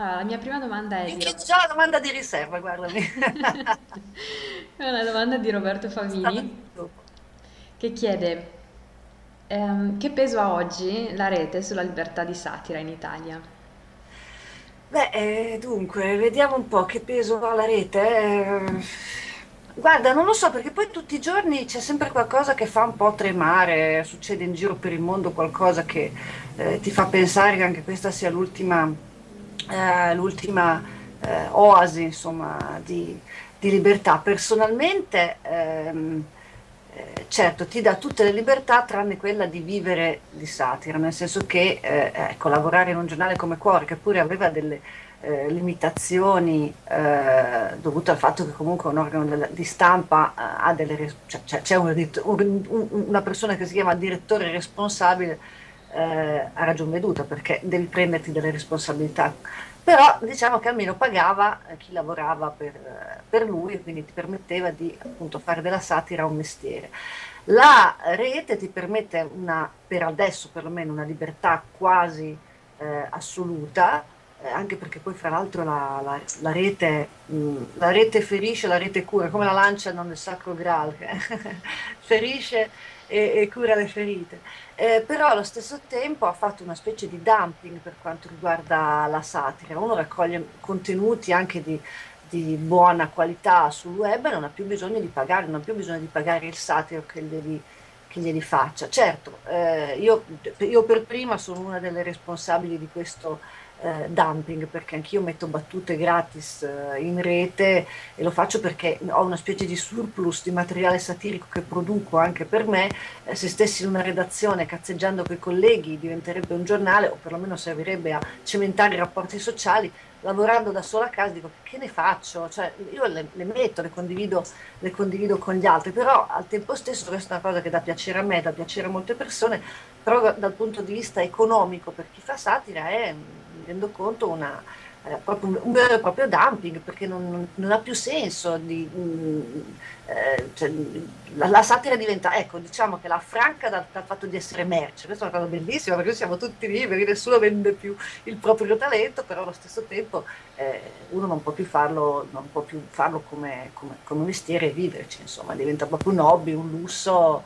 Allora, la mia prima domanda è di Minchia, c'è già la domanda di riserva, guardami. è una domanda di Roberto Favini che chiede ehm, che peso ha oggi la rete sulla libertà di satira in Italia? Beh, eh, dunque, vediamo un po' che peso ha la rete. eh. Guarda, non lo so perché poi tutti i giorni c'è sempre qualcosa che fa un po' tremare, succede in giro per il mondo qualcosa che eh, ti fa pensare che anche questa sia l'ultima eh, l'ultima eh, oasi, insomma, di, di libertà. Personalmente, ehm, eh, certo, ti dà tutte le libertà tranne quella di vivere di satira, nel senso che eh, ecco, lavorare in un giornale come Cuore, che pure aveva delle eh, limitazioni eh, dovute al fatto che comunque un organo della- di stampa eh, ha delle cioè, c'è edit- un- un- una persona che si chiama direttore responsabile eh, a ragion veduta perché devi prenderti delle responsabilità. Però diciamo che almeno pagava eh, chi lavorava per, eh, per lui quindi ti permetteva di appunto fare della satira un mestiere. La rete ti permette una, per adesso perlomeno, una libertà quasi eh, assoluta, eh, anche perché poi fra l'altro la, la- la rete, la rete ferisce, la rete cura, come la lanciano nel Sacro Graal, ferisce e, e cura le ferite. Eh, però allo stesso tempo ha fatto una specie di dumping per quanto riguarda la satira. Uno raccoglie contenuti anche di, di buona qualità sul web e non ha più bisogno di pagare, non ha più bisogno di pagare il satiro che glieli, che glieli faccia. Certo, eh, io, io per prima sono una delle responsabili di questo eh, dumping perché anch'io metto battute gratis eh, in rete e lo faccio perché ho una specie di surplus di materiale satirico che produco anche per me eh, se stessi in una redazione cazzeggiando con i colleghi diventerebbe un giornale o perlomeno servirebbe a cementare i rapporti sociali. Lavorando da sola a casa dico che ne faccio? Cioè, io le, le metto, le condivido, le condivido con gli altri, però al tempo stesso questa è una cosa che dà piacere a me, dà piacere a molte persone, però dal punto di vista economico per chi fa satira è, mi rendo conto, una, eh, un, un vero e proprio dumping perché non, non- ha più senso di, mm, eh, cioè, la, la satira diventa, ecco, diciamo che la affranca dal, dal fatto di essere merce, questa è una cosa bellissima perché siamo tutti liberi, nessuno vende più il proprio talento, però allo stesso tempo eh, uno non può più farlo, non può più farlo come, come, come mestiere e viverci, insomma, diventa proprio un hobby, un lusso.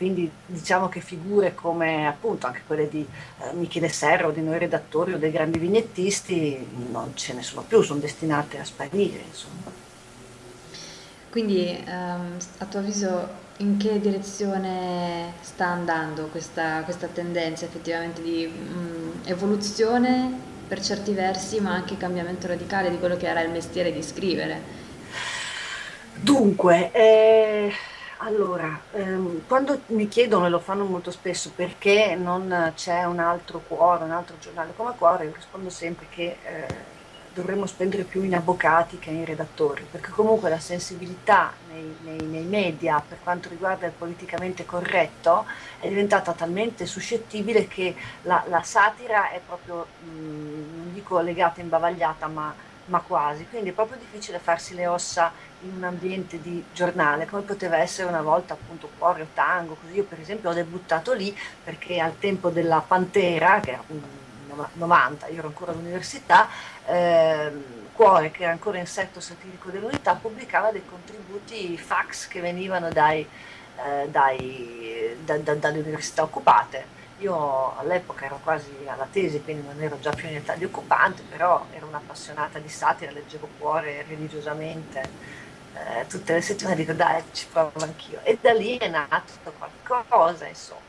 Quindi diciamo che figure come appunto anche quelle di eh, Michele Serra o di noi redattori o dei grandi vignettisti non ce ne sono più, sono destinate a sparire, insomma. Quindi, ehm, a tuo avviso, in che direzione sta andando questa, questa tendenza effettivamente di mm, evoluzione per certi versi, ma anche cambiamento radicale di quello che era il mestiere di scrivere? Dunque, eh, allora, ehm, quando mi chiedono, e lo fanno molto spesso, perché non c'è un altro cuore, un altro giornale come Cuore, io rispondo sempre che eh, dovremmo spendere più in avvocati che in redattori, perché comunque la sensibilità nei, nei- nei media per quanto riguarda il politicamente corretto è diventata talmente suscettibile che la, la satira è proprio, mh, non dico legata, imbavagliata, ma ma quasi, quindi è proprio difficile farsi le ossa in un ambiente di giornale, come poteva essere una volta appunto Cuore o Tango, così io per esempio ho debuttato lì perché al tempo della Pantera, che era un 90, io ero ancora all'università, ehm, Cuore, che era ancora insetto satirico dell'unità, pubblicava dei contributi fax che venivano dai, eh, dai- da- da- dalle università occupate. Io all'epoca ero quasi alla tesi, quindi non ero già più in età di occupante, però ero un'appassionata di satira, leggevo Cuore religiosamente eh, tutte le settimane, dico dai, ci provo anch'io. E da lì è nato qualcosa, insomma.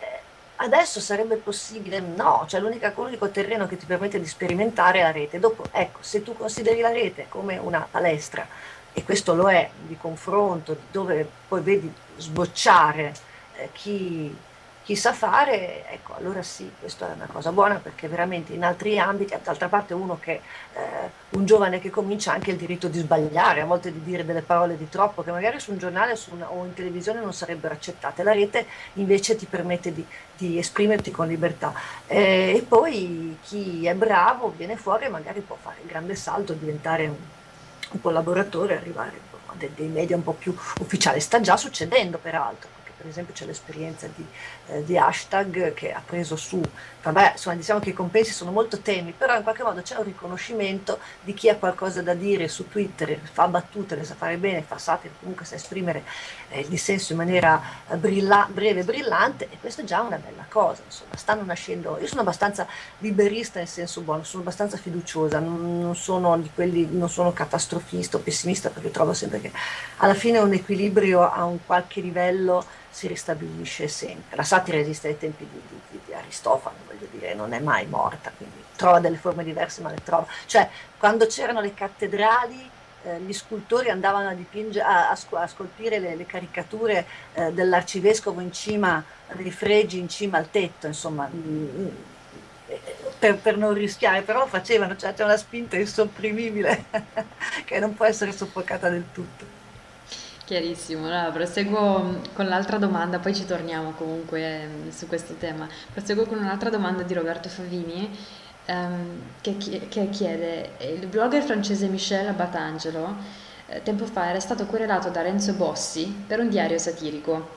Eh, adesso sarebbe possibile? No, cioè l'unico terreno che ti permette di sperimentare è la rete. Dopo, ecco, se tu consideri la rete come una palestra, e questo lo è, di confronto, dove poi vedi sbocciare eh, chi, chi sa fare, ecco, allora sì, questa è una cosa buona perché veramente in altri ambiti, d'altra parte uno che, eh, un giovane che comincia ha anche il diritto di sbagliare, a volte di dire delle parole di troppo che magari su un giornale su una- o in televisione non sarebbero accettate. La rete invece ti permette di, di esprimerti con libertà. Eh, e poi chi è bravo viene fuori e magari può fare il grande salto, diventare un, un collaboratore, arrivare a dei, dei media un po' più ufficiali. Sta già succedendo peraltro, perché per esempio c'è l'esperienza di, eh, di, hashtag che ha preso su, vabbè, insomma diciamo che i compensi sono molto temi, però in qualche modo c'è un riconoscimento di chi ha qualcosa da dire su Twitter, fa battute, le sa fare bene, fa satire, comunque sa esprimere eh, il dissenso in maniera brilla, breve e brillante e questo è già una bella cosa, insomma, stanno nascendo, io sono abbastanza liberista nel senso buono, sono abbastanza fiduciosa, non, non sono di quelli, non sono catastrofista o pessimista perché trovo sempre che alla fine un equilibrio a un qualche livello si ristabilisce sempre. La satira esiste ai tempi di, di, di, Aristofano, voglio dire, non è mai morta, quindi trova delle forme diverse, ma le trova. Cioè, quando c'erano le cattedrali, eh, gli scultori andavano a, dipinge, a, a, scolpire le, le caricature eh, dell'arcivescovo in cima, dei fregi in cima al tetto, insomma, mh, mm, mm, per, per, non rischiare, però lo facevano, cioè c'è una spinta insopprimibile che non può essere soffocata del tutto. Chiarissimo, allora proseguo con l'altra domanda, poi ci torniamo comunque ehm, su questo tema. Proseguo con un'altra domanda di Roberto Favini ehm, che, che, chiede, il blogger francese Michel Batangelo eh, tempo fa era stato querelato da Renzo Bossi per un diario satirico.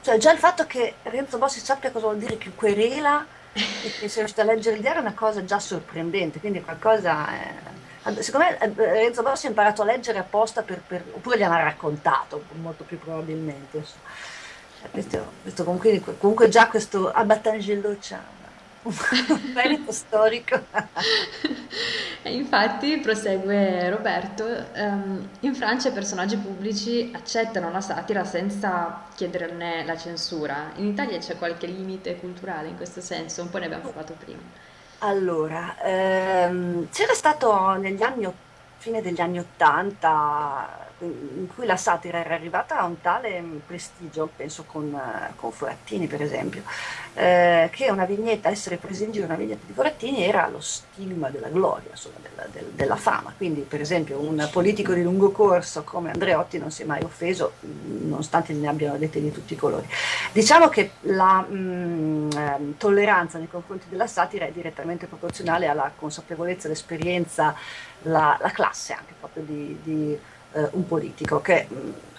Cioè già il fatto che Renzo Bossi sappia cosa vuol dire che querela e che sia riuscito a leggere il diario è una cosa già sorprendente, quindi qualcosa... È Secondo me eh, Renzo Bossi ha imparato a leggere apposta per, per, oppure gli hanno raccontato, molto più probabilmente. Questo, questo comunque, comunque, già questo Abatangello c'ha un merito storico. Infatti, prosegue Roberto, um, in Francia i personaggi pubblici accettano la satira senza chiederne la censura. In Italia c'è qualche limite culturale in questo senso, un po' ne abbiamo parlato prima. Allora, ehm, c'era stato negli anni, fine degli anni Ottanta, in cui la satira era arrivata a un tale prestigio, penso con, con Forattini per esempio, eh, che una vignetta, essere presi in giro una vignetta di Forattini era lo stigma della gloria, insomma, della, del, della, fama. Quindi per esempio un politico di lungo corso come Andreotti non si è mai offeso, nonostante ne abbiano dette di tutti i colori. Diciamo che la mh, mm, ehm, tolleranza nei confronti della satira è direttamente proporzionale alla consapevolezza, l'esperienza, la, la classe anche proprio di, di eh, un politico, che,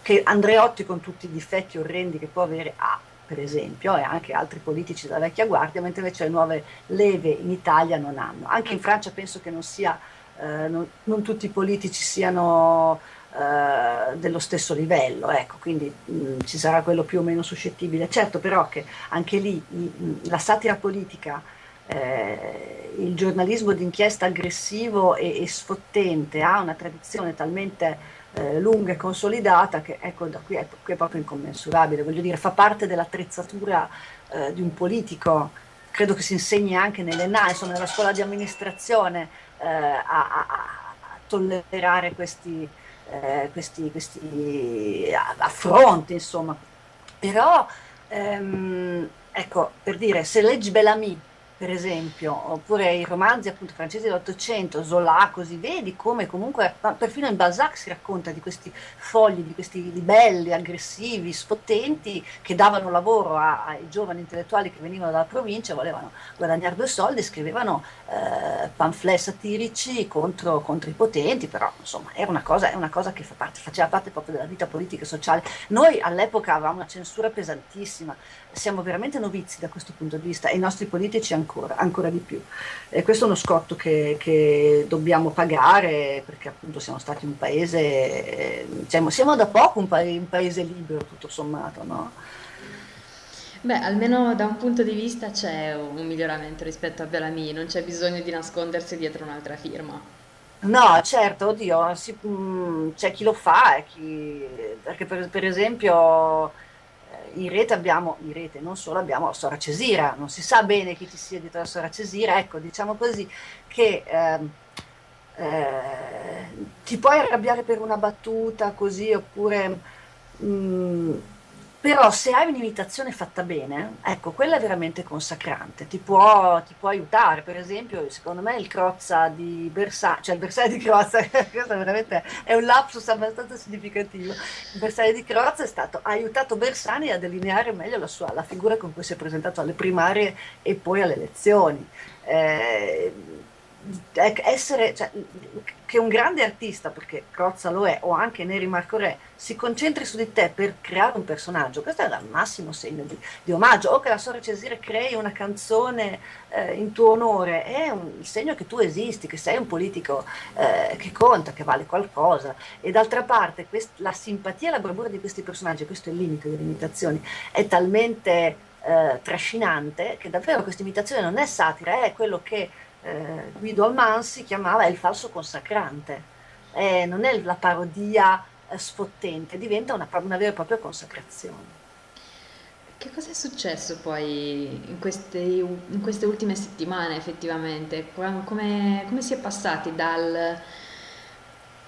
che, Andreotti con tutti i difetti orrendi che può avere ha, per esempio, e anche altri politici della vecchia guardia, mentre invece le nuove leve in Italia non hanno. Anche in Francia penso che non, sia, eh, non, non tutti i politici siano eh, dello stesso livello, ecco, quindi mh, ci sarà quello più o meno suscettibile. Certo però che anche lì mh, la satira politica eh, il giornalismo d'inchiesta aggressivo e, e, sfottente ha una tradizione talmente eh, lunga e consolidata che ecco da qui è, qui è, proprio incommensurabile, voglio dire fa parte dell'attrezzatura eh, di un politico, credo che si insegni anche nelle NA, insomma nella scuola di amministrazione eh, a, a, a, tollerare questi, eh, questi, questi affronti insomma, però ehm, ecco per dire se leggi Bellamy per esempio, oppure i romanzi appunto francesi dell'Ottocento, Zola, così vedi come comunque, perfino in Balzac si racconta di questi fogli, di questi libelli aggressivi, sfottenti, che davano lavoro a, ai giovani intellettuali che venivano dalla provincia, volevano guadagnare due soldi, scrivevano eh, pamphlet satirici contro, contro, i potenti, però insomma era una cosa, una cosa che fa parte, faceva parte proprio della vita politica e sociale. Noi all'epoca avevamo una censura pesantissima, siamo veramente novizi da questo punto di vista e i nostri politici ancora, ancora di più. E questo è uno scotto che, che, dobbiamo pagare perché appunto siamo stati un paese, diciamo, siamo da poco un, pa un paese libero tutto sommato, no? Beh, almeno da un punto di vista c'è un miglioramento rispetto a Bellamy, non c'è bisogno di nascondersi dietro un'altra firma. No, certo, oddio, mm, c'è chi lo fa, chi, perché per, per esempio in rete abbiamo, in rete non solo abbiamo la Sora Cesira, non si sa bene chi ci sia dietro la Sora Cesira, ecco diciamo così che eh, eh, ti puoi arrabbiare per una battuta così oppure mh, mm, però se hai un'imitazione fatta bene, ecco, quella è veramente consacrante, ti può, ti può aiutare. Per esempio, secondo me il Crozza di Bersani, cioè il Bersani di Crozza, questo veramente è un lapsus abbastanza significativo. Il Bersani di Crozza è stato, ha aiutato Bersani a delineare meglio la, sua, la figura con cui si è presentato alle primarie e poi alle elezioni. Eh, essere, cioè, che un grande artista, perché Crozza lo è, o anche Neri Marco Re, si concentri su di te per creare un personaggio, questo è il massimo segno di, di omaggio, o che la Sora Cesire crei una canzone eh, in tuo onore, è un, segno che tu esisti, che sei un politico eh, che conta, che vale qualcosa, e d'altra parte quest, la simpatia e la bravura di questi personaggi, questo è il limite delle imitazioni, è talmente eh, trascinante che davvero questa imitazione non è satira, è quello che eh, Guido Almansi chiamava il falso consacrante, eh, non è la parodia eh, sfottente, diventa una, una, vera e propria consacrazione. Che cosa è successo poi in queste, in queste ultime settimane effettivamente? Come, come, si è passati dal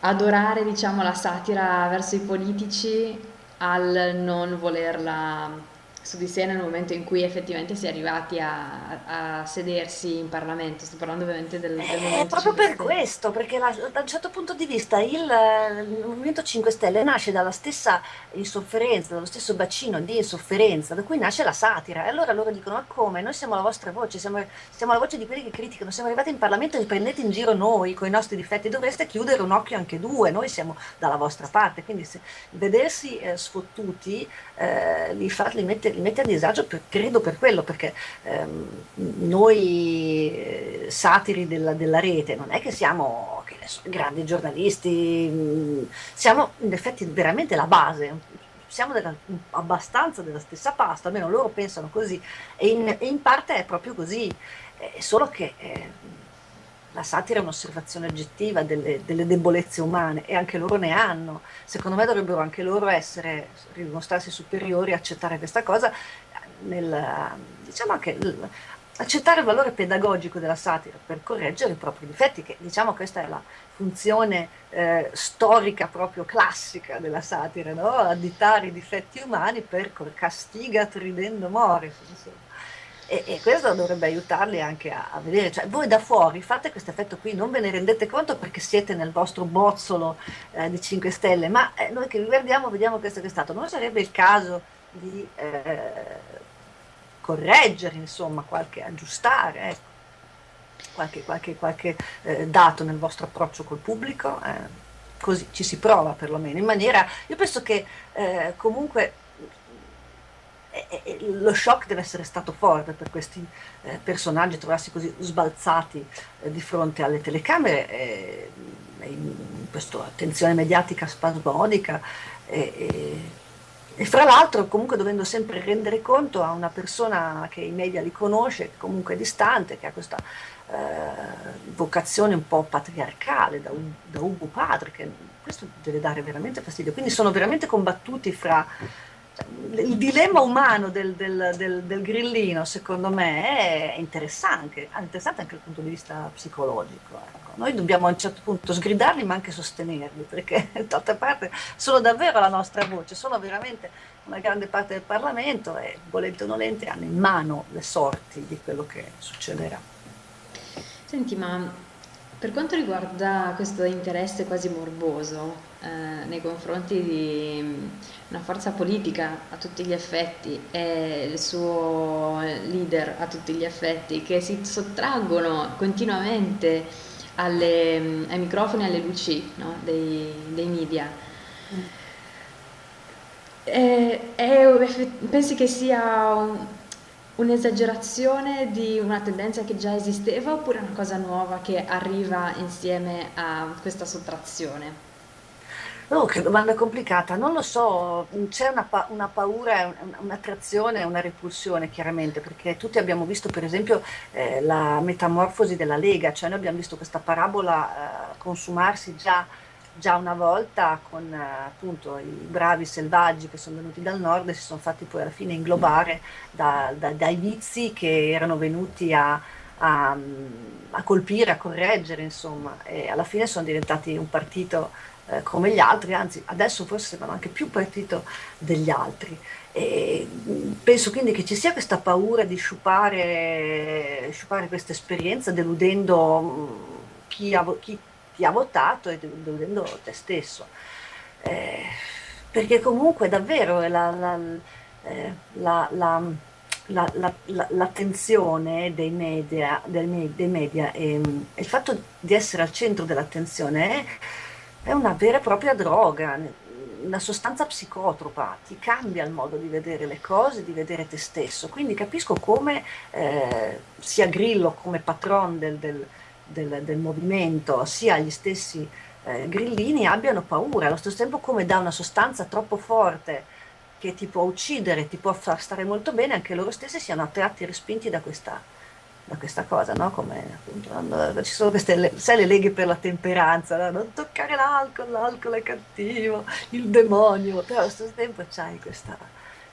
adorare diciamo, la satira verso i politici al non volerla su di sé nel momento in cui effettivamente si è arrivati a, a sedersi in Parlamento. Sto parlando ovviamente del, del Movimento È proprio per questo, perché la, da un certo punto di vista il, il, Movimento 5 Stelle nasce dalla stessa insofferenza, dallo stesso bacino di insofferenza, da cui nasce la satira. E allora loro dicono, ma come? Noi siamo la vostra voce, siamo, siamo la voce di quelli che criticano, siamo arrivati in Parlamento e prendete in giro noi con i nostri difetti, dovreste chiudere un occhio anche due, noi siamo dalla vostra parte. Quindi se, vedersi eh, sfottuti eh, li, fa, li mette mette a disagio per, credo per quello, perché ehm, noi eh, satiri della, della, rete non è che siamo che so, grandi giornalisti, mh, mm, siamo in effetti veramente la base, siamo della, abbastanza della stessa pasta, almeno loro pensano così, e in, in parte è proprio così, eh, solo che... Eh, la satira è un'osservazione oggettiva delle, delle, debolezze umane e anche loro ne hanno. Secondo me dovrebbero anche loro essere, dimostrarsi superiori, accettare questa cosa, nel, diciamo anche accettare il valore pedagogico della satira per correggere i propri difetti, che diciamo questa è la funzione eh, storica proprio classica della satira, no? additare i difetti umani per castiga ridendo more. Insomma. E, e, questo dovrebbe aiutarli anche a, a, vedere, cioè voi da fuori fate questo effetto qui, non ve ne rendete conto perché siete nel vostro bozzolo eh, di 5 stelle, ma eh, noi che vi guardiamo vediamo questo che è stato, non sarebbe il caso di eh, correggere, insomma, qualche, aggiustare, ecco, qualche, qualche, qualche eh, dato nel vostro approccio col pubblico, eh, così ci si prova perlomeno, in maniera, io penso che eh, comunque lo shock deve essere stato forte per questi eh, personaggi trovarsi così sbalzati eh, di fronte alle telecamere eh, in questa attenzione mediatica spasmodica e, fra l'altro comunque dovendo sempre rendere conto a una persona che i media li conosce, comunque è distante, che ha questa eh, vocazione un po' patriarcale da, da Ugo padre, che questo deve dare veramente fastidio. Quindi sono veramente combattuti fra il dilemma umano del, del, del, del, grillino, secondo me, è interessante, interessante anche dal punto di vista psicologico. Ecco. Noi dobbiamo a un certo punto sgridarli ma anche sostenerli, perché d'altra parte sono davvero la nostra voce, sono veramente una grande parte del Parlamento e volente o nolente hanno in mano le sorti di quello che succederà. Senti, ma per quanto riguarda questo interesse quasi morboso eh, nei confronti di mm, una forza politica a tutti gli effetti e il suo leader a tutti gli effetti che si sottraggono continuamente alle, mm, ai microfoni e alle luci no? dei, dei, media, è, è, pensi che sia un, un'esagerazione di una tendenza che già esisteva oppure una cosa nuova che arriva insieme a questa sottrazione? Oh, che domanda complicata, non lo so, c'è una, pa una, paura, un'attrazione, una repulsione chiaramente, perché tutti abbiamo visto per esempio eh, la metamorfosi della Lega, cioè noi abbiamo visto questa parabola eh, consumarsi già già una volta con eh, appunto i bravi selvaggi che sono venuti dal nord e si sono fatti poi alla fine inglobare da, da, dai vizi che erano venuti a, a, a, colpire, a correggere insomma e alla fine sono diventati un partito eh, come gli altri, anzi adesso forse sembrano anche più partito degli altri. E penso quindi che ci sia questa paura di sciupare, sciupare questa esperienza deludendo mm, chi, ha, chi ti ha votato e deludendo te stesso. Eh, perché comunque davvero eh, la, la- la- la- l'attenzione dei media, dei media e, mm, e il fatto di essere al centro dell'attenzione è, è una vera e propria droga, una sostanza psicotropa, ti cambia il modo di vedere le cose, di vedere te stesso. Quindi capisco come eh, sia Grillo come patron del, del- del- del movimento, sia gli stessi eh, grillini abbiano paura, allo stesso tempo come da una sostanza troppo forte che ti può uccidere, ti può far stare molto bene, anche loro stessi siano attratti e respinti da questa, da questa cosa, no? Come appunto, quando ci sono queste, le- sai, le leghe per la temperanza, no? Non toccare l'alcol, l'alcol è cattivo, il demonio, però allo stesso tempo c'hai questa,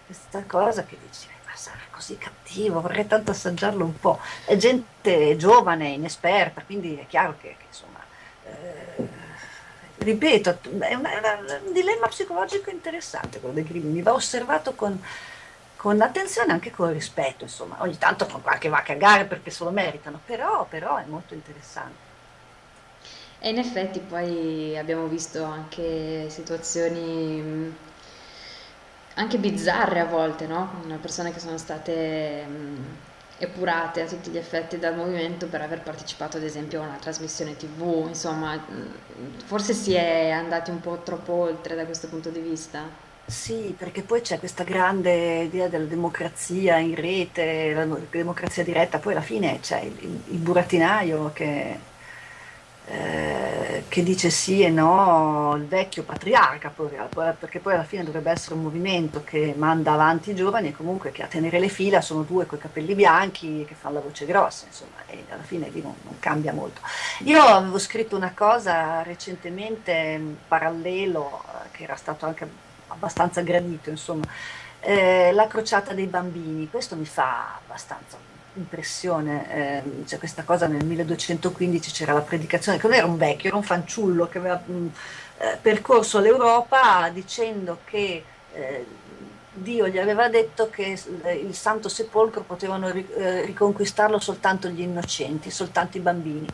questa cosa che dici, "Eh, ma sarà così cattivo, vorrei tanto assaggiarlo un po'. È gente giovane, inesperta, quindi è chiaro che, che, insomma... eh, Ripeto, è, una- è una- un dilemma psicologico interessante quello dei crimini, va osservato con, con attenzione e anche con rispetto, insomma, ogni tanto con qualche va a cagare perché se lo meritano, però, però è molto interessante. E in effetti poi abbiamo visto anche situazioni anche bizzarre a volte, no? Persone che sono state epurate a tutti gli effetti dal movimento per aver partecipato ad esempio a una trasmissione TV, insomma, forse si è andati un po' troppo oltre da questo punto di vista. Sì, perché poi c'è questa grande idea della democrazia in rete, la democrazia diretta, poi alla fine c'è il, il- burattinaio che, eh, che dice sì e no, il vecchio patriarca, poi- perché poi alla fine dovrebbe essere un movimento che manda avanti i giovani e comunque che a tenere le fila sono due coi capelli bianchi che fanno la voce grossa, insomma, e alla fine lì non, non cambia molto. Io avevo scritto una cosa recentemente, parallelo, eh, che era stato anche abbastanza gradito, insomma, eh, la crociata dei bambini. Questo mi fa abbastanza impressione. ehm, c'è questa cosa nel 1215 c'era la predicazione, che non era un vecchio, era un fanciullo che aveva mh, eh, percorso l'Europa dicendo che eh, Dio gli aveva detto che il Santo Sepolcro potevano eh, riconquistarlo soltanto gli innocenti, soltanto i bambini.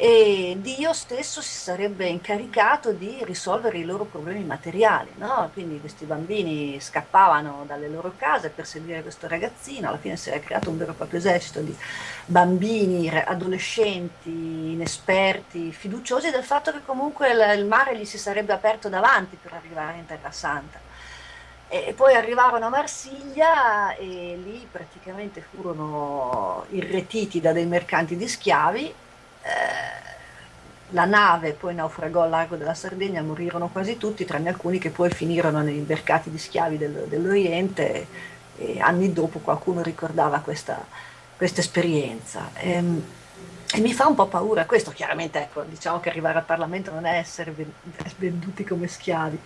E Dio stesso si sarebbe incaricato di risolvere i loro problemi materiali, no? Quindi questi bambini scappavano dalle loro case per seguire questo ragazzino, alla fine si era creato un vero e proprio esercito di bambini, adolescenti, inesperti, fiduciosi del fatto che comunque il mare gli si sarebbe aperto davanti per arrivare in Terra Santa. E poi arrivarono a Marsiglia e lì praticamente furono irretiti da dei mercanti di schiavi. Eh, la nave poi naufragò al largo della Sardegna, morirono quasi tutti, tranne alcuni che poi finirono nei mercati di schiavi del- dell'Oriente e anni dopo qualcuno ricordava questa, questa esperienza. Ehm, E, mi fa un po' paura questo, chiaramente, ecco, diciamo che arrivare al Parlamento non è essere ven- venduti come schiavi,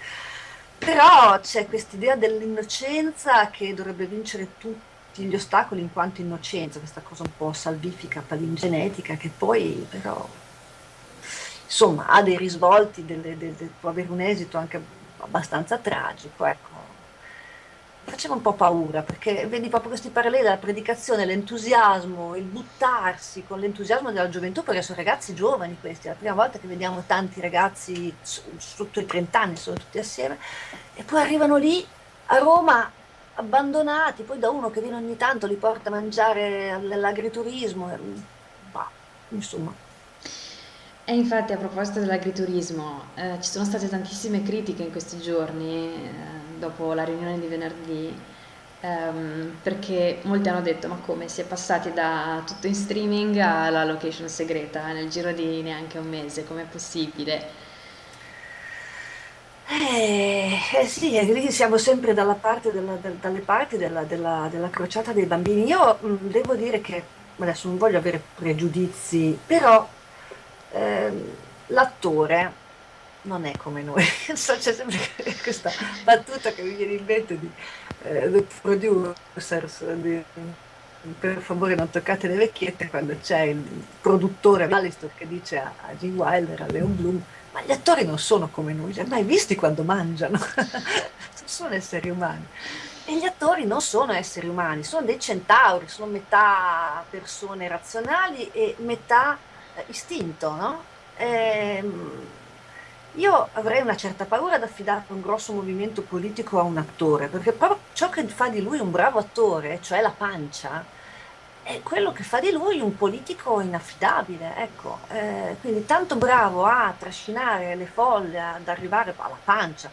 però c'è quest'idea dell'innocenza che dovrebbe vincere gli ostacoli in quanto innocenza, questa cosa un po' salvifica, palingenetica, che poi però insomma ha dei risvolti, delle- de- de- può avere un esito anche abbastanza tragico, ecco. Faceva un po' paura perché vedi proprio questi paralleli della predicazione, l'entusiasmo, il buttarsi con l'entusiasmo della gioventù, perché sono ragazzi giovani questi, è la prima volta che vediamo tanti ragazzi sotto i 30 anni, sono tutti assieme, e poi arrivano lì a Roma abbandonati, poi da uno che viene ogni tanto li porta a mangiare all'agriturismo, bah, insomma. E infatti a proposito dell'agriturismo, eh, ci sono state tantissime critiche in questi giorni, eh, dopo la riunione di venerdì, ehm, perché molti hanno detto, ma come si è passati da tutto in streaming alla location segreta nel giro di neanche un mese, com'è possibile? Eh, eh sì, e lì siamo sempre dalla parte della- del- dalle parti della, della- della crociata dei bambini. Io mh, devo dire che, adesso non voglio avere pregiudizi, però ehm, l'attore non è come noi. So, c'è sempre questa battuta che mi viene in mente di eh, Producers, di, per favore non toccate le vecchiette, quando c'è il produttore Alistair che dice a, a Gene Wilder, a Leon Bloom, ma gli attori non sono come noi, li hai mai visti quando mangiano? Non sono esseri umani. E gli attori non sono esseri umani, sono dei centauri, sono metà persone razionali e metà eh, istinto, no? Ehm, Io avrei una certa paura ad affidare un grosso movimento politico a un attore, perché proprio ciò che fa di lui un bravo attore, cioè la pancia, è quello che fa di lui un politico inaffidabile, ecco. Eh, quindi tanto bravo a trascinare le folle, ad arrivare alla pancia,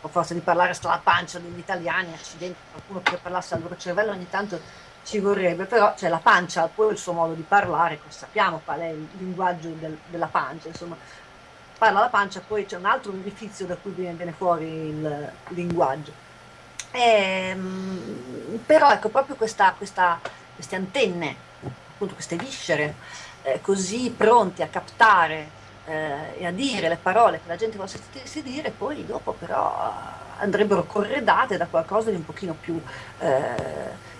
o forse di parlare sta la pancia degli italiani, accidenti, qualcuno che parlasse al loro cervello ogni tanto ci vorrebbe, però c'è la pancia, poi il suo modo di parlare, sappiamo qual è il linguaggio del, della pancia, insomma, parla la pancia, poi c'è un altro orifizio da cui viene, viene fuori il linguaggio. E, ehm, però ecco, proprio questa, questa, queste antenne, appunto queste viscere, eh, così pronte a captare eh, e a dire le parole che la gente vuole sentirsi dire, poi dopo però andrebbero corredate da qualcosa di un pochino più eh,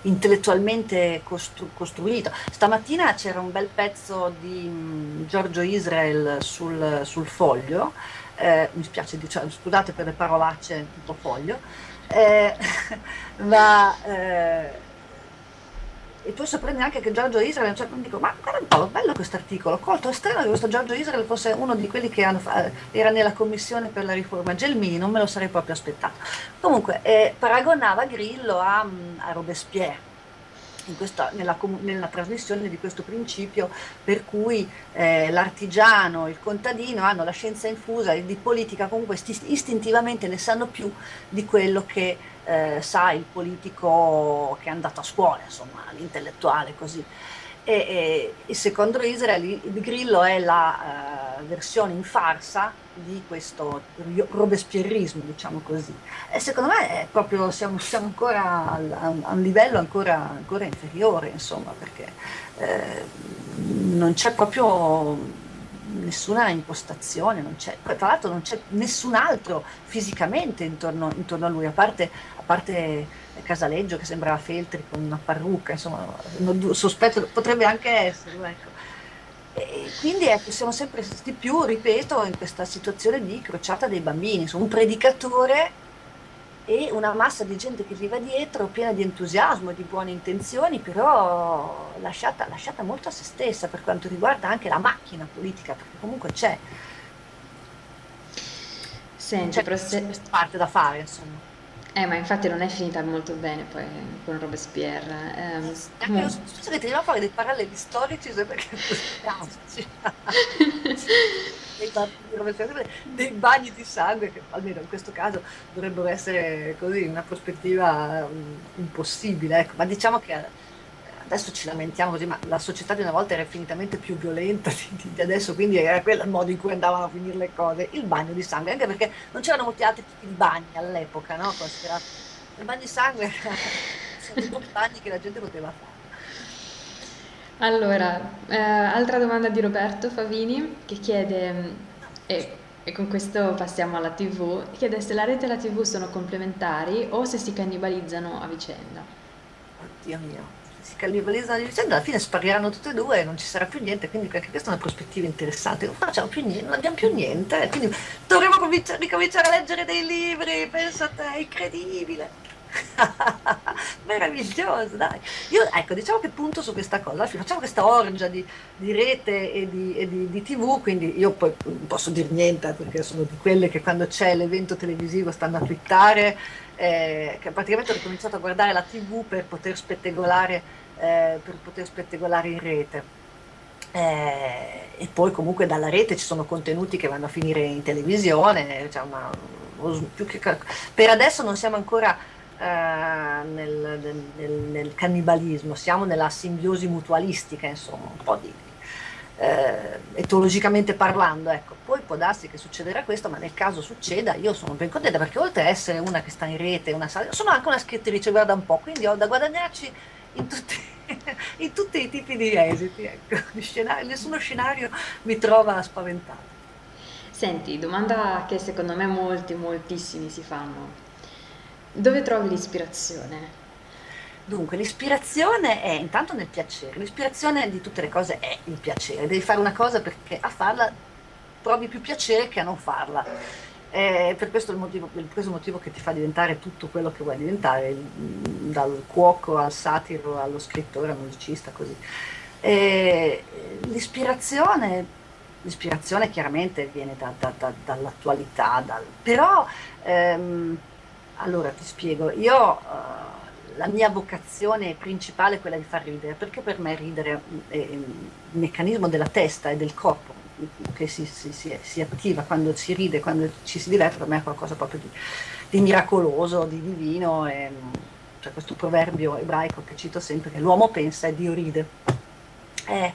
intellettualmente costru costruito. Stamattina c'era un bel pezzo di um, Giorgio Israel sul, sul foglio, eh, mi spiace, diciamo, scusate per le parolacce tutto foglio, eh, ma eh, e poi sorprende anche che Giorgio Israel punto dico ma guarda un po' bello questo articolo colto è strano che questo Giorgio Israel fosse uno di quelli che hanno, era nella commissione per la riforma. Gelmini non me lo sarei proprio aspettato. Comunque eh, paragonava Grillo a, a Robespierre questa, nella, nella, trasmissione di questo principio per cui eh, l'artigiano, il contadino hanno la scienza infusa e di politica comunque istintivamente ne sanno più di quello che eh, sa il politico che è andato a scuola, insomma, l'intellettuale così. E, e, secondo Israel il Grillo è la uh, versione in farsa di questo robespierrismo, diciamo così. E secondo me è proprio, siamo, siamo ancora a, a, un livello ancora, ancora inferiore, insomma, perché eh, non c'è proprio nessuna impostazione, tra l'altro non c'è nessun altro fisicamente intorno, intorno a lui, a parte, a parte, Casaleggio che sembrava Feltri con una parrucca, insomma, sospetto, potrebbe anche essere, ecco. E quindi ecco, siamo sempre di più, ripeto, in questa situazione di crociata dei bambini, un predicatore e una massa di gente che gli va dietro, piena di entusiasmo e di buone intenzioni, però lasciata, lasciata molto a se stessa per quanto riguarda anche la macchina politica, perché comunque c'è. Senti, c'è se... parte da fare, insomma. Eh, ma infatti non è finita molto bene poi con Robespierre. Eh, comunque... Scusa che ti a fare dei paralleli storici perché dei bagni di sangue che almeno in questo caso dovrebbero essere così una prospettiva impossibile ecco. ma diciamo che adesso ci lamentiamo così ma la società di una volta era infinitamente più violenta di, di adesso quindi era quello il modo in cui andavano a finire le cose il bagno di sangue anche perché non c'erano molti altri tipi di bagni all'epoca no? il bagno di sangue sono tutti bagni che la gente poteva fare allora, eh, altra domanda di Roberto Favini che chiede, e, e con questo passiamo alla TV, chiede se la rete e la TV sono complementari o se si cannibalizzano a vicenda. Oddio mio, se si cannibalizzano a vicenda alla fine spariranno tutte e due e non ci sarà più niente, quindi anche questa è una prospettiva interessante. Non facciamo più niente, non abbiamo più niente, quindi dovremo ricominciare a leggere dei libri, pensa a te, è incredibile. meraviglioso dai. Io ecco diciamo che punto su questa cosa. Facciamo questa orgia di, di rete e, di, e di, di, tv quindi io poi non posso dire niente perché sono di quelle che quando c'è l'evento televisivo stanno a twittare eh, che praticamente ho ricominciato a guardare la tv per poter spettegolare eh, per poter spettegolare in rete. Eh, e poi comunque dalla rete ci sono contenuti che vanno a finire in televisione cioè una, per adesso non siamo ancora eh, nel, nel, nel, cannibalismo, siamo nella simbiosi mutualistica, insomma, un po' di eh, etologicamente parlando, ecco. Poi può darsi che succederà questo, ma nel caso succeda, io sono ben contenta perché oltre a essere una che sta in rete, una sono anche una scrittrice, guarda un po', quindi ho da guadagnarci in tutti, in tutti i tipi di esiti, ecco. Scenario, nessuno scenario mi trova spaventato. Senti, domanda che secondo me molti, moltissimi si fanno dove trovi l'ispirazione? Dunque, l'ispirazione è intanto nel piacere, l'ispirazione di tutte le cose è il piacere, devi fare una cosa perché a farla provi più piacere che a non farla. È per questo il motivo, questo motivo che ti fa diventare tutto quello che vuoi diventare, dal cuoco al satiro, allo scrittore, al musicista, così. L'ispirazione l'ispirazione chiaramente viene da, da, da, dall'attualità, dal... però ehm, allora ti spiego, io uh, la mia vocazione principale è quella di far ridere, perché per me ridere è il meccanismo della testa e del corpo che si, si, si, si attiva quando si ride, quando ci si diverte, per me è qualcosa proprio di, di miracoloso, di divino. E, c'è questo proverbio ebraico che cito sempre, che l'uomo pensa e Dio ride. Eh,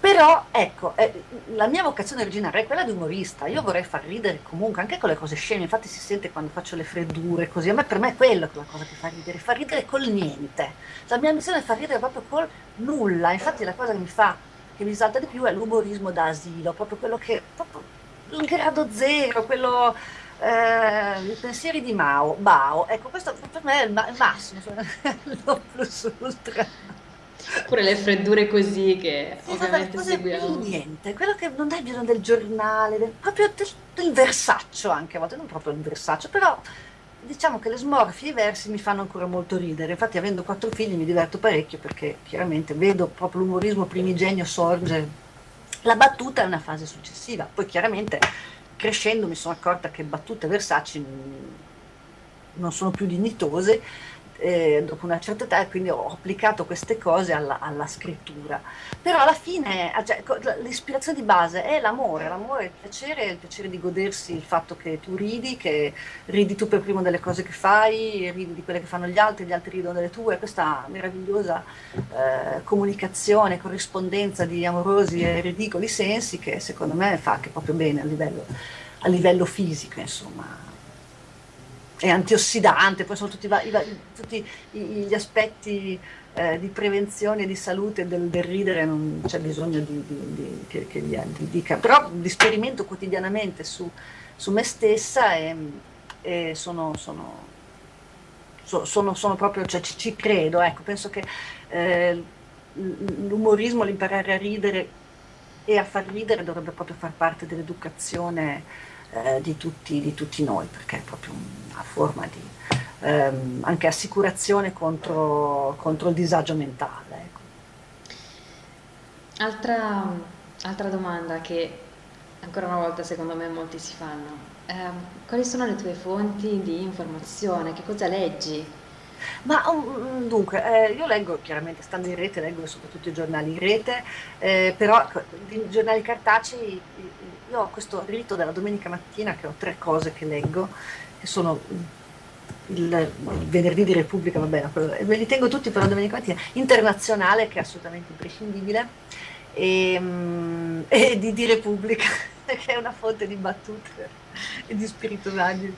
però ecco, eh, la mia vocazione originaria è quella di umorista, io vorrei far ridere comunque, anche con le cose sceme, infatti si sente quando faccio le freddure così, a me per me è quella la cosa che fa ridere, fa ridere col niente, la mia missione è far ridere proprio col nulla, infatti la cosa che mi fa, che mi salta di più è l'umorismo da asilo, proprio quello che, proprio il grado zero, quello, eh, i pensieri di Mao, Bao, ecco questo per me è il, ma- il massimo, lo plus ultra. Pure le freddure così che Sì, vabbè, ovviamente cose seguiamo. niente, quello che non hai bisogno del giornale, del- proprio del, del versaccio anche a volte, non proprio il versaccio, però diciamo che le smorfie e i versi mi fanno ancora molto ridere. Infatti, avendo quattro figli mi diverto parecchio perché chiaramente vedo proprio l'umorismo primigenio sorge. La battuta è una fase successiva, poi chiaramente crescendo mi sono accorta che battute e versacci non sono più dignitose eh, dopo una certa età quindi ho applicato queste cose alla, alla scrittura. Però alla fine ah, cioè, l'ispirazione di base è l'amore, l'amore, il piacere, il piacere di godersi il fatto che tu ridi, che ridi tu per primo delle cose che fai, ridi di quelle che fanno gli altri, gli altri ridono delle tue, questa meravigliosa eh, comunicazione, corrispondenza di amorosi e ridicoli sensi che secondo me fa anche proprio bene a livello, a livello fisico, insomma è antiossidante, poi sono tutti, i tutti gli aspetti eh, di prevenzione di salute del, del ridere, non c'è bisogno di, di- di- che, che gli altri dica, però li sperimento quotidianamente su, su me stessa e, e sono, sono, so- sono- sono proprio, cioè ci, ci credo, ecco, penso che eh, l'umorismo, l'imparare a ridere e a far ridere dovrebbe proprio far parte dell'educazione eh, di tutti, di tutti noi, perché è proprio una forma di ehm, anche assicurazione contro, contro il disagio mentale. ecco. Altra, altra domanda che ancora una volta secondo me molti si fanno. Ehm, quali sono le tue fonti di informazione? Che cosa leggi? Ma um, dunque, eh, io leggo chiaramente, stando in rete, leggo soprattutto i giornali in rete, eh, però i giornali cartacei, io ho questo rito della domenica mattina che ho tre cose che leggo, che sono il, il venerdì di Repubblica, va bene, me li tengo tutti per la domenica mattina, internazionale che è assolutamente imprescindibile, e, mm, e di, di Repubblica, che è una fonte di battute e di spirituaggi.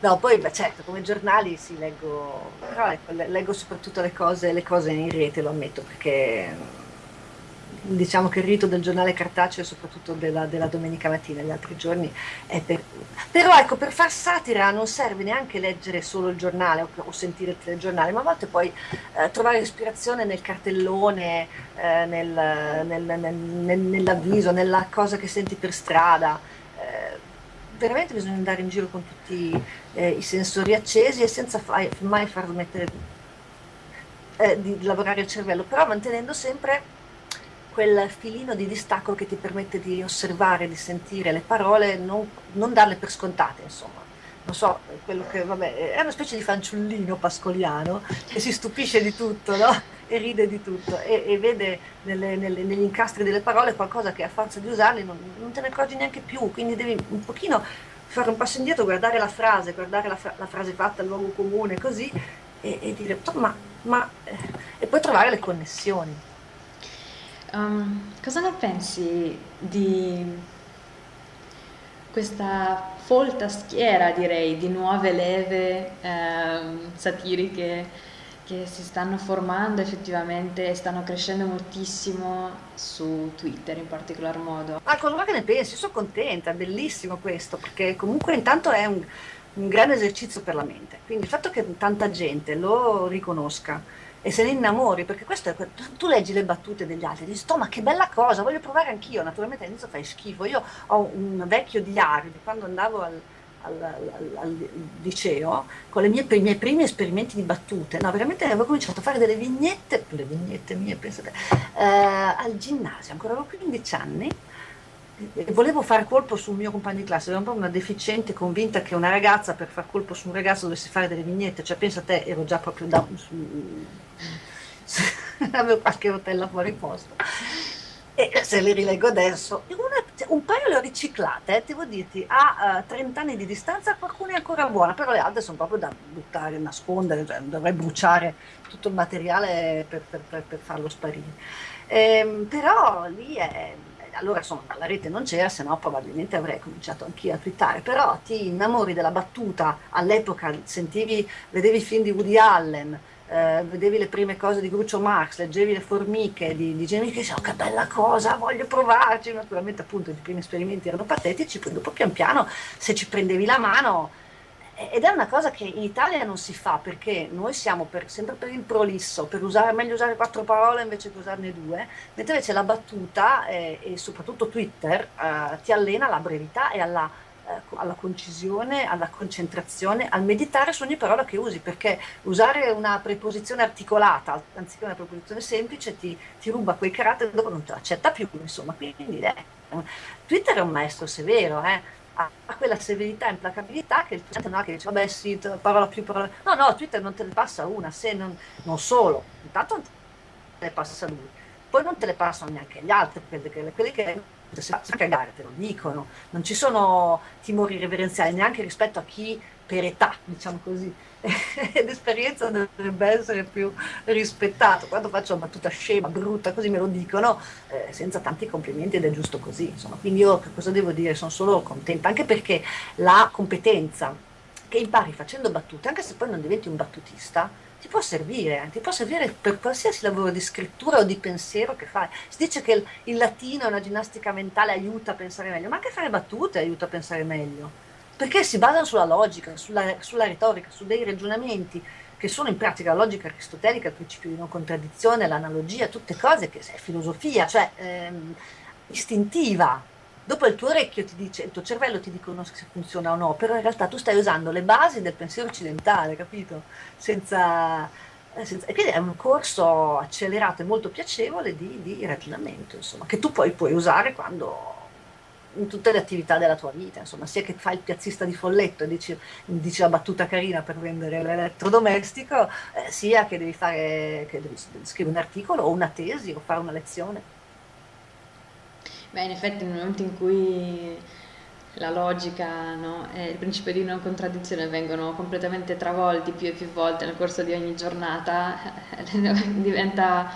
No, poi beh, certo, come giornali sì, leggo, però ecco, le- leggo soprattutto le cose, le cose in rete, lo ammetto, perché diciamo che il rito del giornale cartaceo, soprattutto della, della domenica mattina, gli altri giorni, è per... Però ecco, per far satira non serve neanche leggere solo il giornale o, o sentire il telegiornale, ma a volte puoi eh, trovare ispirazione nel cartellone, eh, nel- nel- nel- nell'avviso, nella cosa che senti per strada. Eh, veramente bisogna andare in giro con tutti eh, i sensori accesi e senza fai- mai far smettere eh, di lavorare il cervello, però mantenendo sempre quel filino di distacco che ti permette di osservare, di sentire le parole, non, non darle per scontate, insomma. Non so, che, vabbè, è una specie di fanciullino pascoliano che si stupisce di tutto, no? E ride di tutto e, e vede nelle- nelle- negli incastri delle parole qualcosa che a forza di usarli non, non te ne accorgi neanche più, quindi devi un pochino fare un passo indietro, guardare la frase, guardare la, fra- la frase fatta, il luogo comune, così, e, e dire, "Oh, ma, ma, eh", e poi trovare le connessioni. Um, cosa ne pensi di questa folta schiera, direi, di nuove leve ehm, satiriche che si stanno formando effettivamente e stanno crescendo moltissimo su Twitter in particolar modo? Ah, cosa che ne pensi? Sono contenta, bellissimo questo, perché comunque intanto è un, un grande esercizio per la mente. Quindi il fatto che tanta gente lo riconosca e se ne innamori, perché questo è, tu leggi le battute degli altri e dici, "Sto, ma che bella cosa, voglio provare anch'io. Naturalmente all'inizio fai schifo. Io ho un vecchio diario di quando andavo al, al- al- al liceo con mie, i miei primi esperimenti di battute. No, veramente avevo cominciato a fare delle vignette, le vignette mie, pensate, eh, al ginnasio, ancora avevo 15 anni volevo fare colpo sul mio compagno di classe, ero un po' una deficiente convinta che una ragazza per far colpo su un ragazzo dovesse fare delle vignette, cioè pensa a te, ero già proprio da... Su, su, avevo qualche rotella fuori posto. E se li rileggo adesso, una, cioè, un paio le ho riciclate, eh, devo dirti, a uh, 30 anni di distanza qualcuna è ancora buona, però le altre sono proprio da buttare, nascondere, cioè, dovrei bruciare tutto il materiale per, per, per, per farlo sparire. Ehm, però lì è allora insomma la rete non c'era, se no probabilmente avrei cominciato anch'io a twittare, però ti innamori della battuta, all'epoca sentivi, vedevi i film di Woody Allen, eh, vedevi le prime cose di Grucio Marx, leggevi le formiche di, di che oh, che bella cosa, voglio provarci, naturalmente appunto i primi esperimenti erano patetici, poi dopo pian piano se ci prendevi la mano ed è una cosa che in Italia non si fa perché noi siamo per, sempre per il prolisso, per usare, meglio usare quattro parole invece che usarne due, mentre invece la battuta eh, e soprattutto Twitter eh, ti allena alla brevità e alla, eh, alla, concisione, alla concentrazione, al meditare su ogni parola che usi, perché usare una preposizione articolata anziché una preposizione semplice ti, ti ruba quei caratteri dopo non te l'accetta più, insomma, quindi eh, Twitter è un maestro severo, eh ha quella severità e implacabilità che il Twitter non ha che dice vabbè sì, parola più parola no no Twitter non te ne passa una se non, non solo. Intanto te ne passa lui. Poi non te le passano neanche gli altri che, quelli che se sa cagare te lo dicono. Non ci sono timori reverenziali neanche rispetto a chi per età diciamo così l'esperienza dovrebbe essere più rispettata. Quando faccio una battuta scema, brutta, così me lo dicono, eh, senza tanti complimenti ed è giusto così. Insomma. Quindi io cosa devo dire? Sono solo contenta, anche perché la competenza che impari facendo battute, anche se poi non diventi un battutista, ti può servire, ti può servire per qualsiasi lavoro di scrittura o di pensiero che fai. Si dice che il, il latino è una ginnastica mentale, aiuta a pensare meglio, ma anche fare battute aiuta a pensare meglio perché si basano sulla logica, sulla, sulla retorica, su dei ragionamenti che sono in pratica la logica aristotelica, il principio di non contraddizione, l'analogia, tutte cose che è filosofia, cioè ehm, istintiva. Dopo il tuo orecchio ti dice, il tuo cervello ti dicono se funziona o no, però in realtà tu stai usando le basi del pensiero occidentale, capito? Senza, eh, senza, e quindi è un corso accelerato e molto piacevole di, di ragionamento, insomma, che tu poi puoi usare quando in tutte le attività della tua vita, insomma, sia che fai il piazzista di folletto e dici, dici la battuta carina per vendere l'elettrodomestico, eh, sia che devi, fare, che devi scrivere un articolo o una tesi o fare una lezione. Beh, in effetti nel momento in cui la logica no, e il principio di non contraddizione vengono completamente travolti più e più volte nel corso di ogni giornata, diventa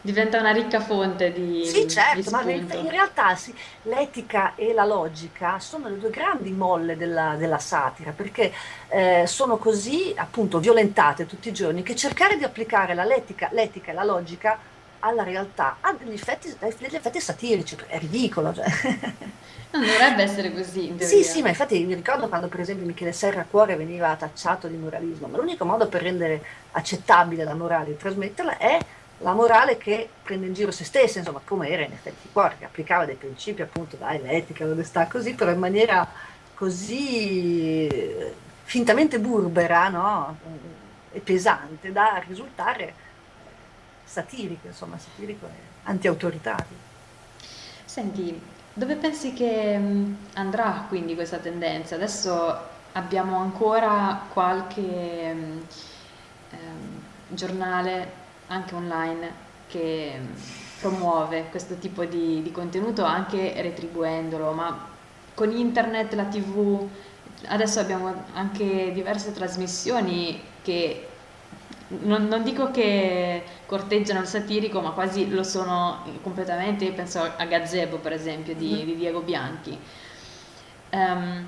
diventa una ricca fonte di Sì, certo, di ma in realtà sì, l'etica e la logica sono le due grandi molle della, della satira, perché eh, sono così appunto violentate tutti i giorni che cercare di applicare l'etica, l'etica e la logica alla realtà ha degli effetti, degli effetti satirici, è ridicolo. Cioè. Non dovrebbe essere così, Sì, sì, ma infatti mi ricordo quando per esempio Michele Serra Cuore veniva tacciato di moralismo, ma l'unico modo per rendere accettabile la morale e trasmetterla è la morale che prende in giro se stessa, insomma, come era in effetti Cuore, che applicava dei principi appunto, dai, l'etica, l'onestà, così, però in maniera così eh, fintamente burbera, no? E pesante da risultare satirico, insomma, satirico e anti-autoritario. Senti, dove pensi che mm, andrà quindi questa tendenza? Adesso abbiamo ancora qualche um, um, giornale anche online che mm, promuove questo tipo di, di contenuto anche retribuendolo, ma con internet, la tv, adesso abbiamo anche diverse trasmissioni che non, non, dico che corteggiano il satirico, ma quasi lo sono completamente. Io penso a Gazebo, per esempio, di, mm-hmm. di Diego Bianchi. Um,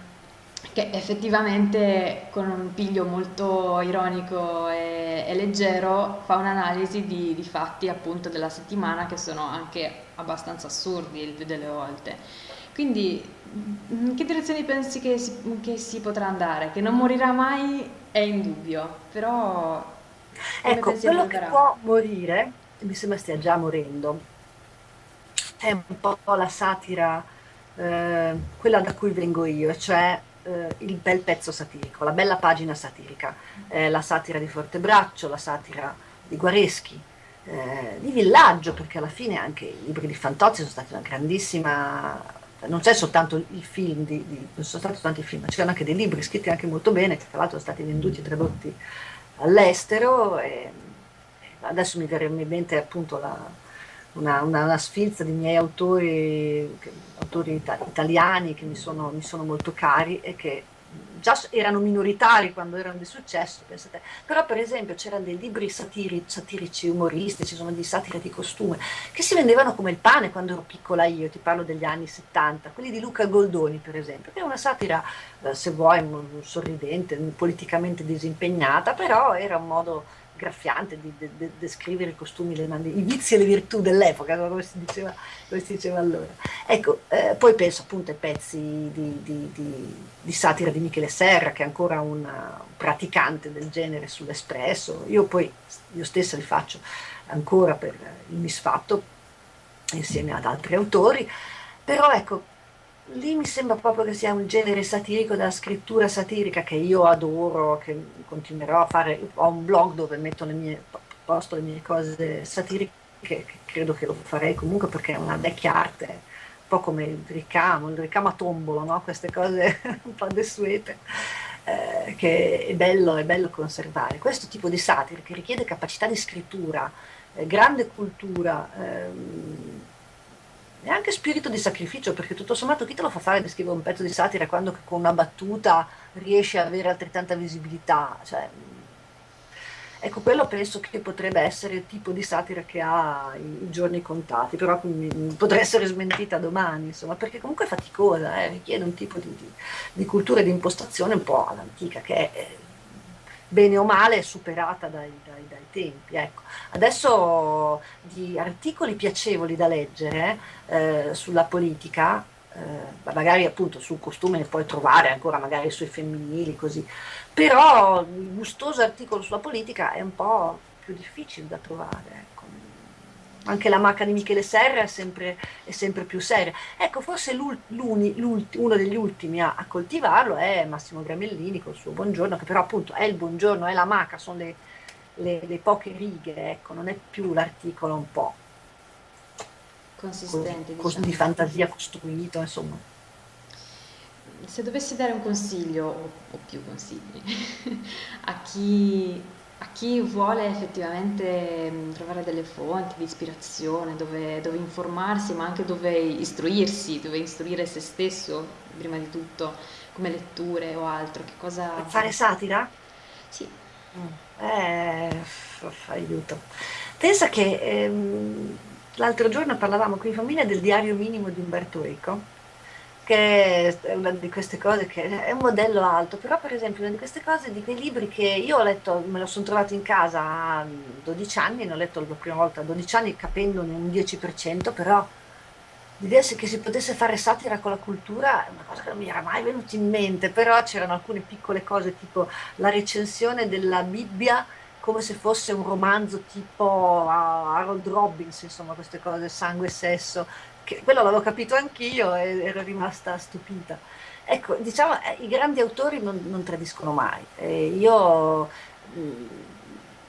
che effettivamente con un piglio molto ironico e, e leggero fa un'analisi di, di, fatti appunto della settimana che sono anche abbastanza assurdi il più delle volte. Quindi in che direzione pensi che si, che si potrà andare? Che non morirà mai è indubbio, però... Ecco, quello che può morire, mi sembra stia già morendo, è un po' la satira, eh, quella da cui vengo io, cioè eh, il bel pezzo satirico, la bella pagina satirica, eh, la satira di Fortebraccio, la satira di Guareschi, eh, di Villaggio, perché alla fine anche i libri di Fantozzi sono stati una grandissima non c'è soltanto il film, di, di, non sono stati soltanto i film, c'erano anche dei libri scritti anche molto bene, che tra l'altro sono stati venduti e tradotti all'estero. Adesso mi verrebbe in mente appunto la, una, una, una, sfilza di miei autori, autori italiani che mi sono, mi sono molto cari e che già erano minoritari quando erano di successo, pensate. però per esempio c'erano dei libri satiri, satirici, umoristici, insomma di satira di costume, che si vendevano come il pane quando ero piccola io, ti parlo degli anni 70, quelli di Luca Goldoni per esempio, che è una satira, eh, se vuoi, sorridente, politicamente disimpegnata, però era un modo graffiante di de, de, descrivere i costumi, le, i vizi e le virtù dell'epoca, come come si diceva allora. Ecco, eh, poi penso appunto ai pezzi di, di, di, di, satira di Michele Serra, che è ancora un praticante del genere sull'Espresso. Io poi, io stessa li faccio ancora per il misfatto, insieme ad altri autori, però ecco, lì mi sembra proprio che sia un genere satirico della scrittura satirica che io adoro, che continuerò a fare. Ho un blog dove metto le mie, posto le mie cose satiriche, che credo che lo farei comunque perché è una vecchia arte, un po' come il ricamo, il ricamo a tombolo, no? queste cose un po' desuete. Eh, che è bello, è bello conservare. Questo tipo di satira che richiede capacità di scrittura, eh, grande cultura, ehm, e anche spirito di sacrificio, perché tutto sommato chi te lo fa fare di scrivere un pezzo di satira quando con una battuta riesce ad avere altrettanta visibilità? Cioè, ecco, quello penso che potrebbe essere il tipo di satira che ha i, giorni contati, però potrei essere smentita domani, insomma, perché comunque è faticosa, eh, richiede un tipo di, di, di, cultura e di impostazione un po' all'antica, che è bene o male superata dai, dai, dai tempi. Ecco. Adesso di articoli piacevoli da leggere eh, sulla politica, eh, magari appunto sul costume ne puoi trovare ancora magari sui femminili così, però il gustoso articolo sulla politica è un po' più difficile da trovare. Ecco anche la macca di Michele Serra è sempre, è sempre più seria. Ecco, forse uno degli ultimi a, a, coltivarlo è Massimo Gramellini con il suo buongiorno, che però appunto è il buongiorno, è la maca, sono le, le, le poche righe, ecco, non è più l'articolo un po' consistente, così, diciamo. di fantasia costruito, insomma. Se dovessi dare un consiglio, o più consigli, a chi a chi vuole effettivamente mm, trovare delle fonti di ispirazione, dove, dove, informarsi, ma anche dove istruirsi, dove istruire se stesso, prima di tutto, come letture o altro, che cosa... Fare satira? Sì. Mm. Eh, aiuto. Pensa che ehm, l'altro giorno parlavamo qui in famiglia del diario minimo di Umberto Eco che è una di queste cose che è un modello alto, però per esempio una di queste cose, di quei libri che io ho letto, me lo sono trovato in casa a 12 anni, ne ho letto la prima volta a 12 anni capendone un 10%, però l'idea che si potesse fare satira con la cultura è una cosa che non mi era mai venuta in mente, però c'erano alcune piccole cose tipo la recensione della Bibbia come se fosse un romanzo tipo Harold Robbins, insomma queste cose, sangue e sesso, che quello l'avevo capito anch'io e ero rimasta stupita. Ecco, diciamo, eh, i grandi autori non, non tradiscono mai. Eh, io mh, mm,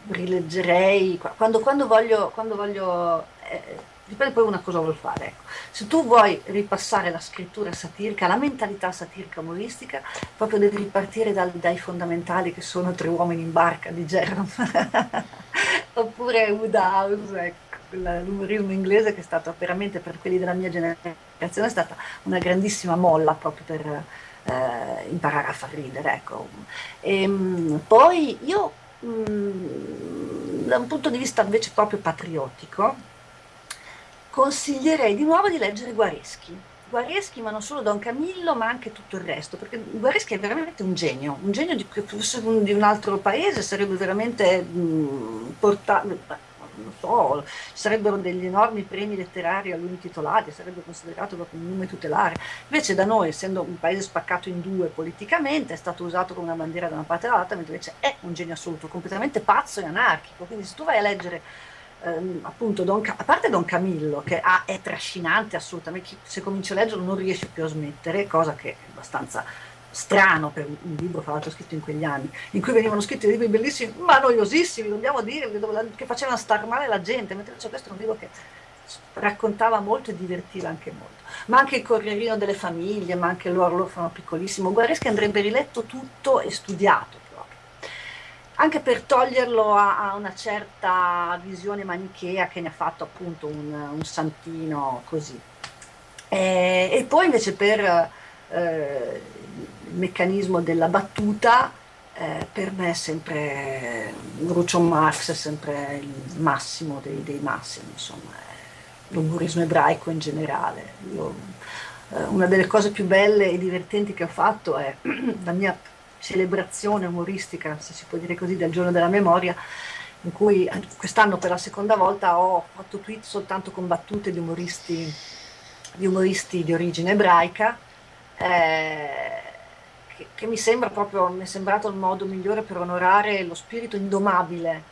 rileggerei, quando, quando voglio, quando voglio eh, dipende poi una cosa vuol fare. Ecco. Se tu vuoi ripassare la scrittura satirica, la mentalità satirica umoristica, proprio devi ripartire dal, dai fondamentali che sono Tre uomini in barca di Jerome, oppure Woodhouse, ecco l'umorismo inglese che è stato veramente per quelli della mia generazione è stata una grandissima molla proprio per eh, imparare a far ridere. Ecco. E, ehm, poi io mh, mm, da un punto di vista invece proprio patriottico consiglierei di nuovo di leggere Guareschi. Guareschi, ma non solo Don Camillo, ma anche tutto il resto, perché Guareschi è veramente un genio, un genio di, di un altro paese, sarebbe veramente mh, portato non so, ci sarebbero degli enormi premi letterari a lui intitolati, sarebbe considerato proprio un nome tutelare. Invece da noi, essendo un paese spaccato in due politicamente, è stato usato come una bandiera da una parte dall'altra, mentre invece è un genio assoluto, completamente pazzo e anarchico. Quindi se tu vai a leggere ehm, appunto Don, a parte Don Camillo che ha, è trascinante assolutamente, se cominci a leggerlo non riesci più a smettere, cosa che è abbastanza strano per un libro, fra l'altro scritto in quegli anni, in cui venivano scritti libri bellissimi, ma noiosissimi, dobbiamo dire, che facevano star male la gente, mentre c'è questo è un libro che raccontava molto e divertiva anche molto. Ma anche il Corrierino delle famiglie, ma anche l'Orlofono piccolissimo. Guareschi andrebbe riletto tutto e studiato proprio. Anche per toglierlo a, a una certa visione manichea che ne ha fatto appunto un, un santino così. E, e, poi invece per eh, meccanismo della battuta, eh, per me è sempre Groucho Marx è sempre il massimo dei, dei massimi, insomma, l'umorismo ebraico in generale. Io, eh, una delle cose più belle e divertenti che ho fatto è la mia celebrazione umoristica, se si può dire così, del giorno della memoria, in cui quest'anno per la seconda volta ho fatto tweet soltanto con battute di umoristi di, umoristi di origine ebraica. Eh, che, che mi sembra proprio, mi è sembrato il modo migliore per onorare lo spirito indomabile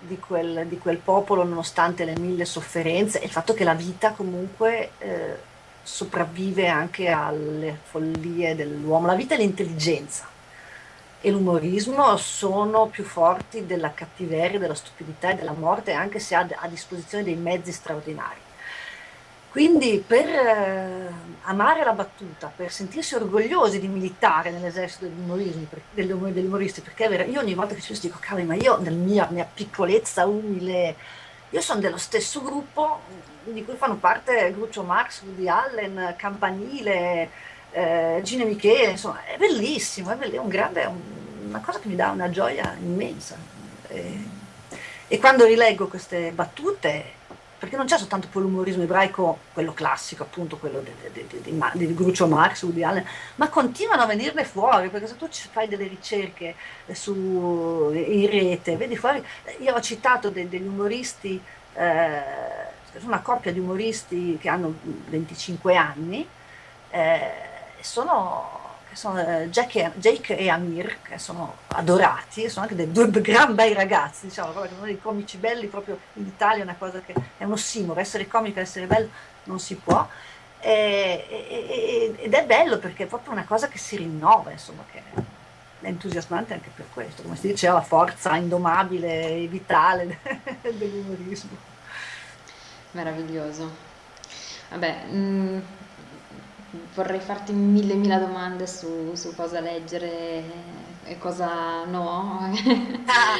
di quel, di quel popolo nonostante le mille sofferenze e il fatto che la vita comunque eh, sopravvive anche alle follie dell'uomo. La vita e l'intelligenza e l'umorismo sono più forti della cattiveria, della stupidità e della morte, anche se ha a disposizione dei mezzi straordinari. Quindi per eh, amare la battuta, per sentirsi orgogliosi di militare nell'esercito degli umoristi, perché è vero, io ogni volta che ci penso dico, cavolo, ma io nella mia, mia, piccolezza umile, io sono dello stesso gruppo di cui fanno parte Gruccio Marx, Woody Allen, Campanile, eh, Gine Michele, insomma, è bellissimo, è, bellissimo, è un grande, è una cosa che mi dà una gioia immensa. E, e quando rileggo queste battute perché non c'è soltanto l'umorismo ebraico, quello classico, appunto, quello di Grucio Marx, Woody Allen, ma continuano a venirne fuori, perché se tu fai delle ricerche su, in rete, vedi fuori, io ho citato de, degli umoristi, eh, una coppia di umoristi che hanno 25 anni, eh, sono sono eh, Jake, Jake, e Amir, che sono adorati, sono anche dei due gran bei ragazzi, diciamo, uno dei comici belli proprio in Italia, è una cosa che è un ossimoro, essere comico essere bello non si può, e, e, ed è bello perché è proprio una cosa che si rinnova, insomma, che è entusiasmante anche per questo, come si dice, la forza indomabile e vitale dell'umorismo. Meraviglioso. Vabbè, mh mm, vorrei farti mille mila domande su, su cosa leggere e cosa no. Ah,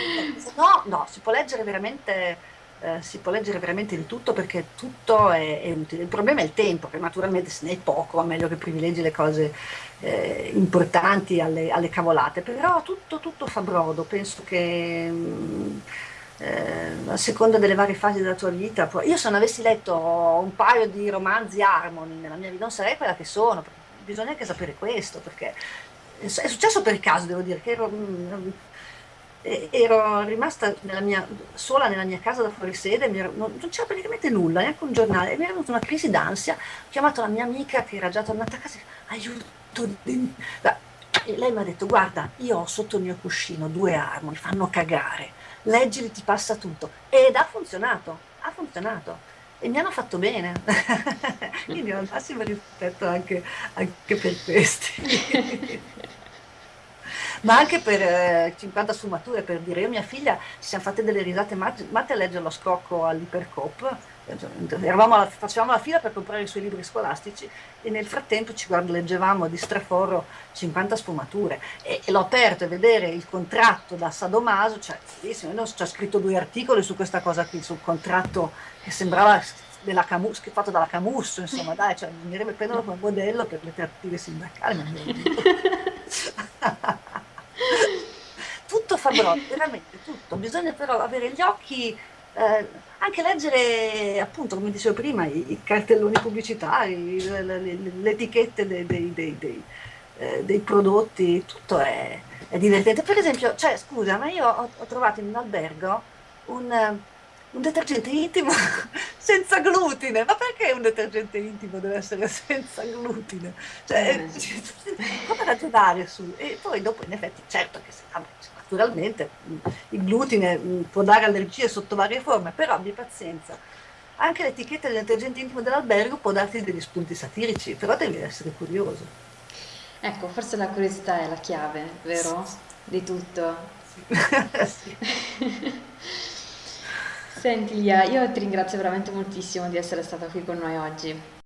no, no, si può leggere veramente, eh, si può leggere veramente di tutto perché tutto è, è, utile. Il problema è il tempo, che naturalmente se ne è poco, va meglio che privilegi le cose eh, importanti alle, alle, cavolate, però tutto, tutto fa brodo, penso che... Mh, mm, eh, a seconda delle varie fasi della tua vita. Io se non avessi letto un paio di romanzi Harmony nella mia vita non sarei quella che sono, bisogna anche sapere questo, perché è successo per caso, devo dire, che ero, mm, ero rimasta nella mia, sola nella mia casa da fuori sede, ero, non, c'era praticamente nulla, neanche un giornale, e mi era venuta una crisi d'ansia, ho chiamato la mia amica che era già tornata a casa, aiuto, e lei mi ha detto guarda, io ho sotto il mio cuscino due Harmony, fanno cagare leggili ti passa tutto. Ed ha funzionato, ha funzionato. E mi hanno fatto bene, quindi ho il massimo rispetto anche, anche per questi. Ma anche per eh, 50 sfumature, per dire, io e mia figlia ci siamo fatte delle risate matte, matte a leggere lo scocco all'Ipercop, alla, facevamo la fila per comprare i suoi libri scolastici e nel frattempo ci guarda, leggevamo di straforro 50 sfumature. E, e l'ho aperto e vedere il contratto da Sadomaso, cioè bellissimo, ho scritto due articoli su questa cosa qui, sul contratto che sembrava della Camus, fatto dalla Camus, insomma dai, cioè, bisognerebbe prenderlo come modello per le trattative sindacali, ma tutto fa brotto, veramente tutto, bisogna però avere gli occhi eh, anche leggere, appunto, come dicevo prima, i, i cartelloni pubblicitari, le, etichette dei, dei, dei, eh, dei, prodotti, tutto è, è, divertente. Per esempio, cioè, scusa, ma io ho, ho trovato in un albergo un, un detergente intimo senza glutine. Ma perché un detergente intimo deve essere senza glutine? Cioè, eh. come ragionare su? E poi dopo, in effetti, certo che se, vabbè, naturalmente il glutine può dare allergie sotto varie forme, però abbi pazienza. Anche l'etichetta del detergente intimo dell'albergo può darti degli spunti satirici, però devi essere curioso. Ecco, forse la curiosità è la chiave, vero? Di tutto. sì. Senti Lia, io ti ringrazio veramente moltissimo di essere stata qui con noi oggi.